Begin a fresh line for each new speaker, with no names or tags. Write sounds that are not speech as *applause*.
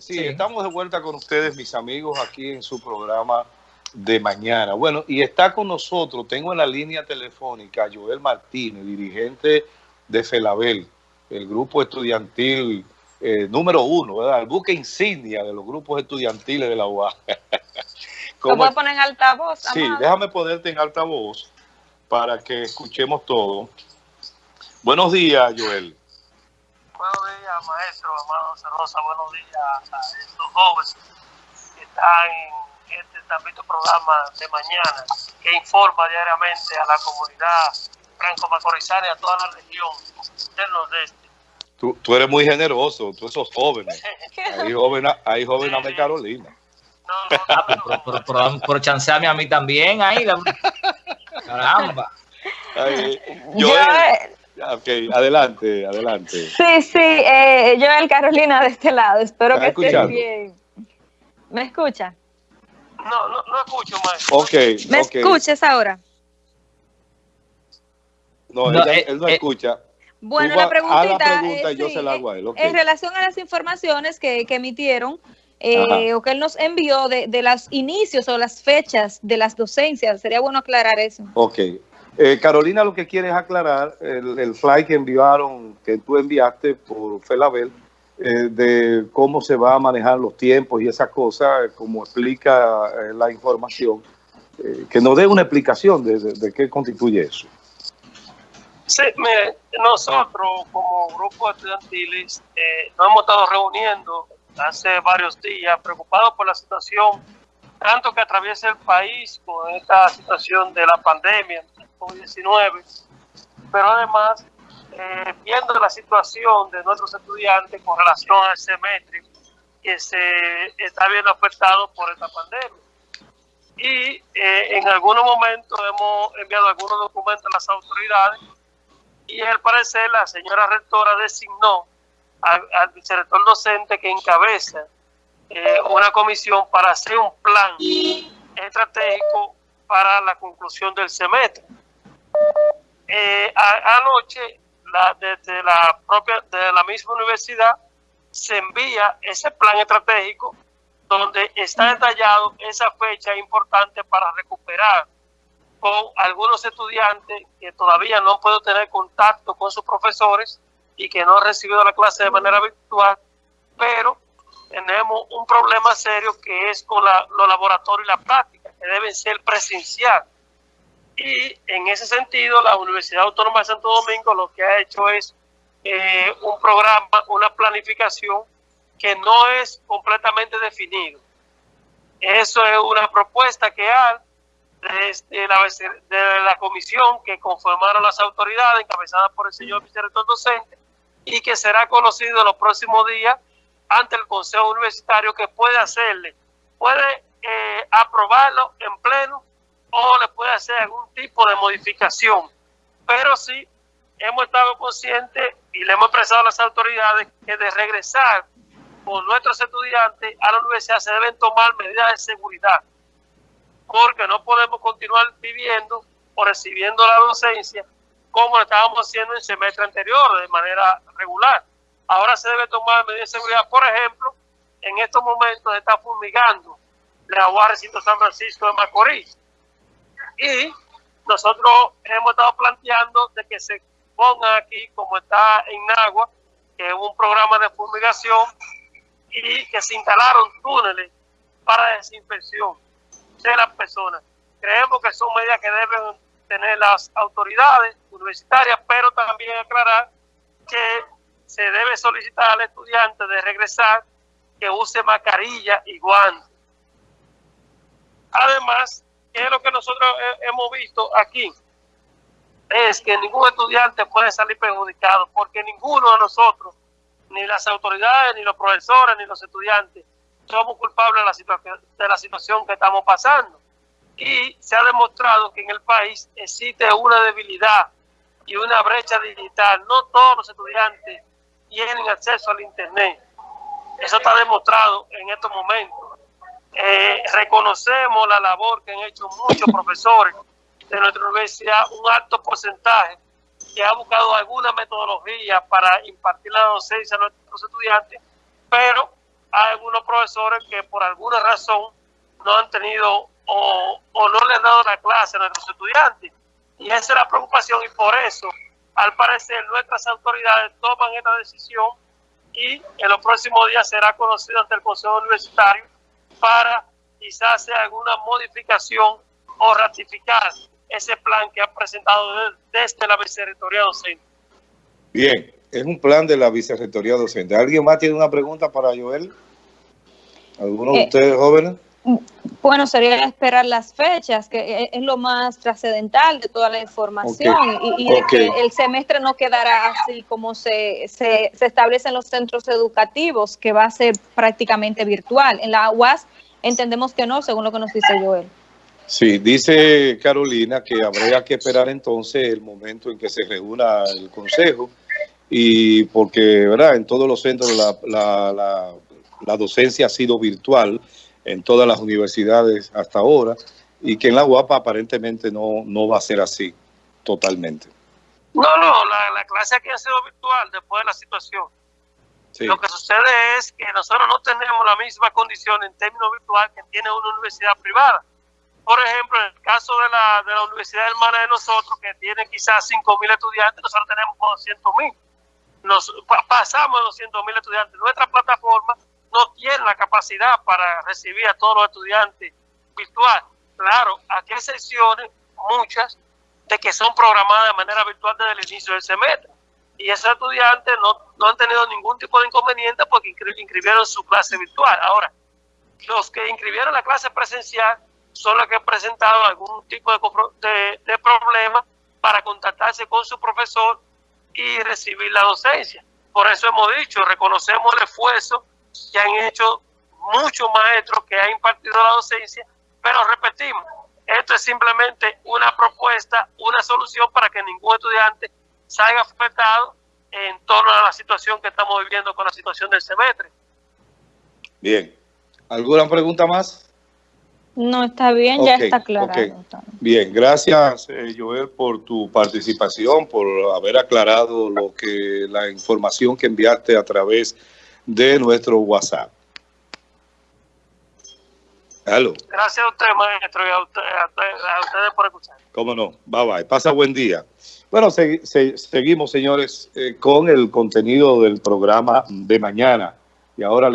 Sí, estamos de vuelta con ustedes, mis amigos, aquí en su programa de mañana. Bueno, y está con nosotros, tengo en la línea telefónica a Joel Martínez, dirigente de FELABEL, el grupo estudiantil eh, número uno, ¿verdad? El buque insignia de los grupos estudiantiles de la UA. *laughs*
¿Cómo puedo poner en altavoz?
Sí, déjame ponerte en altavoz para que escuchemos todo. Buenos días, Joel.
Buenos días, maestro, amado Cerrosa. Buenos días a estos jóvenes que están en este también programa de mañana que informa diariamente a la comunidad franco-macorizana y a toda la región del nordeste.
Tú, tú eres muy generoso, tú esos jóvenes. *laughs* Hay jóvenes, hay jóvenes de Carolina.
No, no, no, pero, por, chancearme a mí también ahí. *laughs* Caramba. *laughs*
yo, Ok, adelante, adelante.
Sí, sí, eh, yo el Carolina de este lado, espero que esté bien. ¿Me escucha?
No, no, no escucho, maestro.
Ok,
¿Me escuchas ahora?
No, él no eh, escucha.
Bueno, la preguntita,
pregunta, yo se la hago a él.
En relación a las informaciones que, que emitieron, eh, o que él nos envió de, de los inicios o las fechas de las docencias, sería bueno aclarar eso.
Ok, eh, Carolina lo que quiere es aclarar el, el, fly que enviaron, que tú enviaste por Felabel, eh, de cómo se va a manejar los tiempos y esas cosas, como explica eh, la información, que nos dé una explicación de, qué constituye eso.
Mire, nosotros como grupo estudiantiles nos hemos estado reuniendo hace varios días preocupados por la situación tanto que atraviesa el país con esta situación de la pandemia, COVID-19, pero además eh, viendo la situación de nuestros estudiantes con relación al semestre que se está viendo afectado por esta pandemia. Y eh, en algunos momentos hemos enviado algunos documentos a las autoridades y al parecer la señora rectora designó al, al vicerrector docente que encabeza eh, una comisión para hacer un plan estratégico para la conclusión del semestre. Eh, anoche, la, desde la propia, de la misma universidad, se envía ese plan estratégico donde está detallado esa fecha importante para recuperar con algunos estudiantes que todavía no han podido tener contacto con sus profesores y que no han recibido la clase de manera virtual, pero tenemos un problema serio que es con la, los laboratorios y la práctica, que deben ser presencial. Y en ese sentido, la Universidad Autónoma de Santo Domingo lo que ha hecho es eh, un programa, una planificación que no es completamente definido. Eso es una propuesta que hay desde la, de la comisión que conformaron las autoridades, encabezadas por el señor vicerrector docente, y que será conocido los próximos días ante el Consejo Universitario que puede hacerle, puede eh, aprobarlo en pleno o le puede hacer algún tipo de modificación. Pero sí hemos estado conscientes y le hemos expresado a las autoridades que de regresar con nuestros estudiantes a la universidad se deben tomar medidas de seguridad, porque no podemos continuar viviendo o recibiendo la docencia como lo estábamos haciendo en semestre anterior de manera regular. Ahora se debe tomar medidas de seguridad. Por ejemplo, en estos momentos está fumigando la agua recinto San Francisco de Macorís. Y nosotros hemos estado planteando de que se ponga aquí, como está en Nagua, que es un programa de fumigación y que se instalaron túneles para desinfección de las personas. Creemos que son medidas que deben tener las autoridades universitarias, pero también aclarar que se debe solicitar al estudiante de regresar que use mascarilla y guantes. Además, ¿qué es lo que nosotros hemos visto aquí? Es que ningún estudiante puede salir perjudicado porque ninguno de nosotros, ni las autoridades, ni los profesores, ni los estudiantes, somos culpables de la, situación, de la situación que estamos pasando. Y se ha demostrado que en el país existe una debilidad y una brecha digital. No todos los estudiantes tienen acceso al Internet. Eso está demostrado en estos momentos. Eh, reconocemos la labor que han hecho muchos profesores de nuestra universidad, un alto porcentaje que ha buscado alguna metodología para impartir la docencia a nuestros estudiantes, pero hay algunos profesores que por alguna razón no han tenido o, o no le han dado la clase a nuestros estudiantes. Y esa es la preocupación y por eso, al parecer, nuestras autoridades toman esta decisión y en los próximos días será conocido ante el Consejo Universitario para quizás hacer alguna modificación o ratificar ese plan que ha presentado desde la Vicerrectoría Docente.
Bien, es un plan de la Vicerrectoría Docente. ¿Alguien más tiene una pregunta para Joel? ¿Alguno de eh, ustedes jóvenes?
Bueno, sería esperar las fechas, que es lo más trascendental de toda la información y, que el semestre no quedará así como se, se, se establece en los centros educativos, que va a ser prácticamente virtual. En la UAS entendemos que no, según lo que nos dice Joel.
Sí, dice Carolina que habría que esperar entonces el momento en que se reúna el Consejo y porque, ¿verdad? En todos los centros la, la, la, la docencia ha sido virtual en todas las universidades hasta ahora y que en la UAPA aparentemente no, no va a ser así totalmente.
No, no, la, la clase aquí ha sido virtual después de la situación. Lo que sucede es que nosotros no tenemos la misma condición en términos virtual que tiene una universidad privada. Por ejemplo, en el caso de la, de la universidad hermana de nosotros, que tiene quizás 5.000 estudiantes, nosotros tenemos 200.000. Nos pasamos de 200.000 estudiantes. Nuestra plataforma no tiene la capacidad para recibir a todos los estudiantes virtual. Claro, aquí hay sesiones, muchas, de que son programadas de manera virtual desde el inicio del semestre. Y esos estudiantes no, no han tenido ningún tipo de inconveniente porque inscribieron su clase virtual. Ahora, los que inscribieron la clase presencial son los que han presentado algún tipo de, de problema para contactarse con su profesor y recibir la docencia. Por eso hemos dicho, reconocemos el esfuerzo que han hecho muchos maestros que han impartido la docencia, pero repetimos, esto es simplemente una propuesta, una solución para que ningún estudiante salga afectado en torno a la situación que estamos viviendo con la situación del semestre.
Bien. ¿Alguna pregunta más?
No, está bien, ya está claro.
Bien, gracias eh, Joel por tu participación, por haber aclarado lo que la información que enviaste a través de de nuestro WhatsApp.
Halo. Gracias a usted, maestro, y a, ustedes por escuchar.
Cómo no. Bye bye. Pasa buen día. Bueno, seguimos, señores, eh, con el contenido del programa de mañana. Y ahora